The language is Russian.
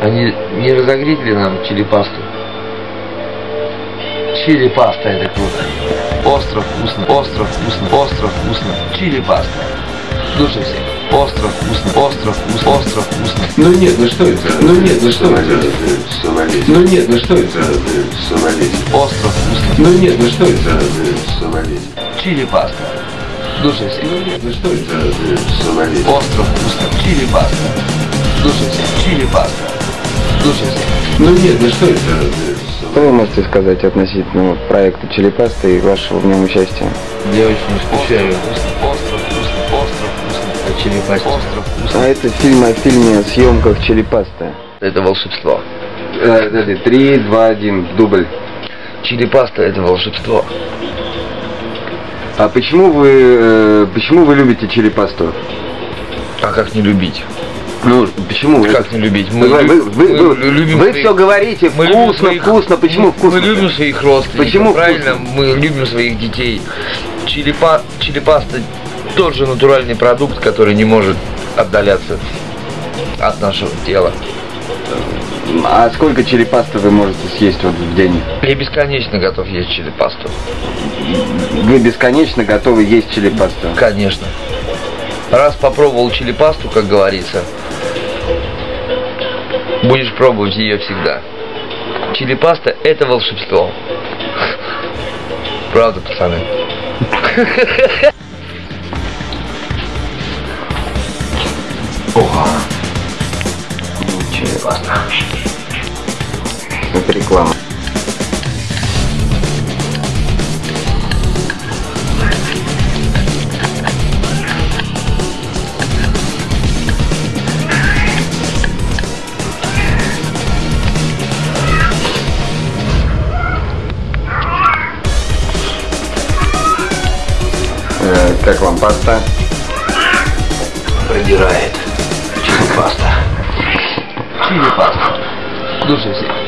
Они не разогреть ли нам чили-пасту? Чили-паста это круто. Остро вкусно, остро вкусно, остро вкусно. Чили-паста. Слушай всех. Остро вкусно, остро вкусно, остро вкусно. Ну нет, ну что это? Ну нет, ну что это? Сомалить. Ну нет, ну что это? Сомалить. Остро вкусно. Ну нет, ну что это? Сомалить. Чили-паста. Слушай всех. Ну нет, ну что это? Сомалить. Остро вкусно. Чили-паста. Слушай всех. Чили-паста. Ну нет, ну что это? Что вы можете сказать относительно проекта Челепаста и вашего в нем участия? Я очень скучаю. Остро вкусно, остро вкусно. А. А это фильм о фильме о съемках Челепаста. Это волшебство. Э, Три, два, один, дубль. Чили-паста это волшебство. А почему вы, э, почему вы любите Челепасту? А как не любить? Ну, почему? Как не любить? Вы, вы, вы, вы- мы любим вы своих- все говорите мы вкусно, своих- вкусно. Почему мы- вкусно? Мы любим своих родственников. Почему правильно? вкусно? Мы любим своих детей. Чилипа, чилипаста тот же натуральный продукт, который не может отдаляться от нашего тела. А сколько челепасты вы можете съесть вот в день? Я бесконечно готов есть чилипасту. Вы бесконечно готовы есть челепасту? Конечно. Раз попробовал чилипасту, как говорится, будешь пробовать ее всегда. Чилипаста это волшебство. Правда, пацаны? Чилипаста. Это реклама. Как вам паста? Продирает. Чилипаста. Чилипаста. Слушай,